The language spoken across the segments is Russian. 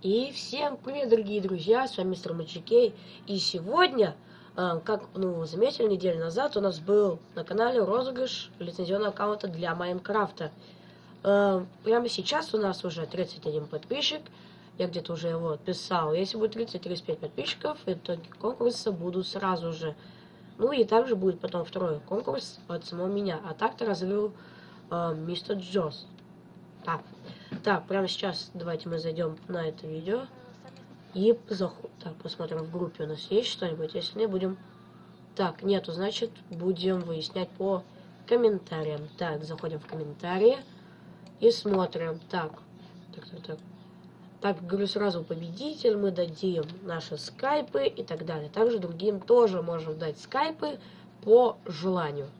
И всем привет, дорогие друзья, с вами мистер Мачикей. И сегодня, э, как ну, вы заметили, неделю назад у нас был на канале розыгрыш лицензионного аккаунта для Майнкрафта. Э, прямо сейчас у нас уже 31 подписчик. Я где-то уже его писал. Если будет 30-35 подписчиков, итоги конкурса будут сразу же. Ну и также будет потом второй конкурс от самого меня. А так-то разыграл э, мистер Джос. Так. Так, прямо сейчас давайте мы зайдем на это видео. И заход... так, посмотрим в группе у нас есть что-нибудь. Если не, будем... Так, нету, значит, будем выяснять по комментариям. Так, заходим в комментарии и смотрим. Так, так, так, так. Так, говорю сразу, победитель, мы дадим наши скайпы и так далее. Также другим тоже можем дать скайпы по желанию.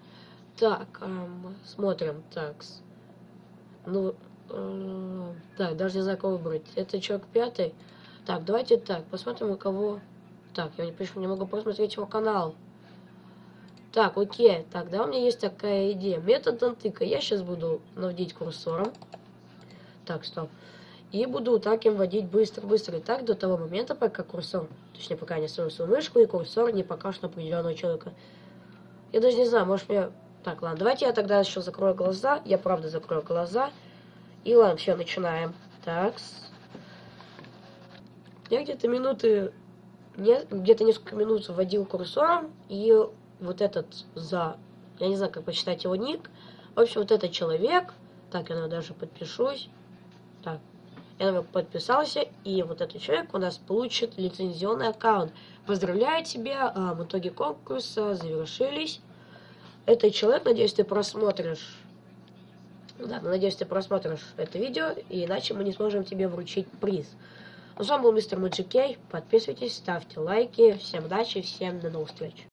Так, эм, смотрим, так. Ну, Так, даже не знаю, кого выбрать. Это человек пятый. Так, давайте так, посмотрим, у кого... Так, я не, почему не могу посмотреть его канал. Так, окей. Так, да, у меня есть такая идея. Метод антыка. Я сейчас буду наводить курсором. Так, стоп. И буду так им вводить быстро-быстро. И так до того момента, пока курсор, точнее, пока я не свою свою мышку, и курсор не покажет определенного человека. Я даже не знаю, может мне... Так, ладно, давайте я тогда еще закрою глаза. Я правда закрою глаза. И ладно, все, начинаем. Так. Я где-то минуты, где-то несколько минут вводил курсором, и вот этот за, я не знаю, как почитать его ник. В общем, вот этот человек, так, я даже подпишусь. Так, я подписался, и вот этот человек у нас получит лицензионный аккаунт. Поздравляю тебя, а, в итоге конкурса завершились. Этот человек, надеюсь, ты просмотришь ну да, ну, надеюсь, ты просмотришь это видео, иначе мы не сможем тебе вручить приз. Ну, с вами был мистер Мэджик Кей. Подписывайтесь, ставьте лайки. Всем удачи, всем до новых встреч.